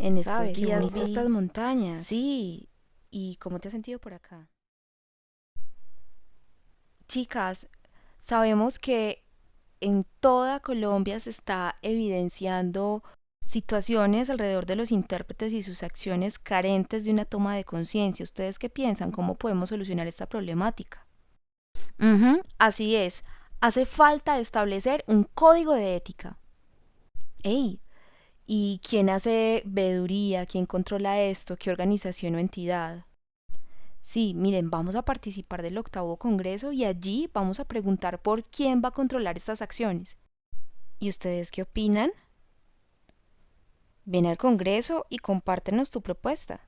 en estos días vi- estas montañas. Sí, ¿y cómo te has sentido por acá? Chicas, sabemos que en toda Colombia se está evidenciando situaciones alrededor de los intérpretes y sus acciones carentes de una toma de conciencia. ¿Ustedes qué piensan? ¿Cómo podemos solucionar esta problemática? Así es. Hace falta establecer un código de ética. ¡Ey! ¿Y quién hace veeduría? ¿Quién controla esto? ¿Qué organización o entidad? Sí, miren, vamos a participar del octavo congreso y allí vamos a preguntar por quién va a controlar estas acciones. ¿Y ustedes qué opinan? Ven al Congreso y compártenos tu propuesta.